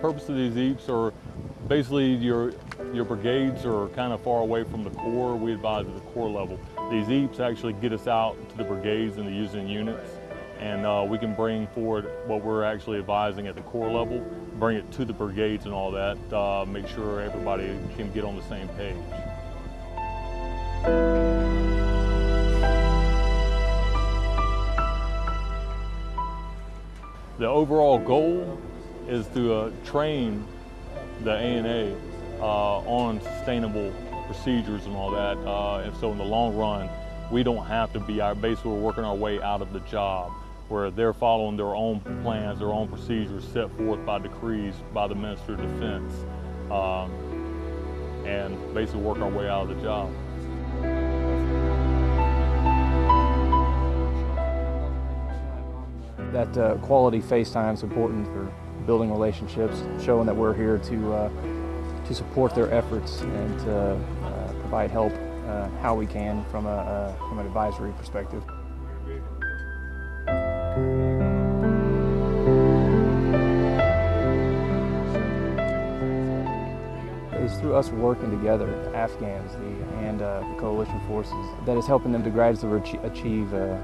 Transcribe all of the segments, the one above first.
purpose of these EAPs are basically your, your brigades are kind of far away from the Corps. We advise at the Corps level. These EAPs actually get us out to the brigades and the using units and uh, we can bring forward what we're actually advising at the Corps level, bring it to the brigades and all that, uh, make sure everybody can get on the same page. The overall goal is to uh, train the ANA uh, on sustainable procedures and all that. Uh, and so in the long run, we don't have to be, our, basically we're working our way out of the job where they're following their own plans, their own procedures set forth by decrees by the Minister of Defense, um, and basically work our way out of the job. That uh, quality FaceTime is important for building relationships, showing that we're here to, uh, to support their efforts and to uh, provide help uh, how we can from, a, uh, from an advisory perspective. It's through us working together, Afghans the, and uh, the coalition forces, that is helping them to gradually achieve uh,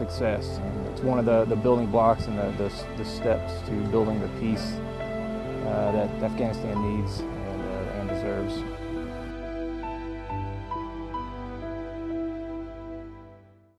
success. It's one of the, the building blocks and the, the, the steps to building the peace uh, that Afghanistan needs and, uh, and deserves.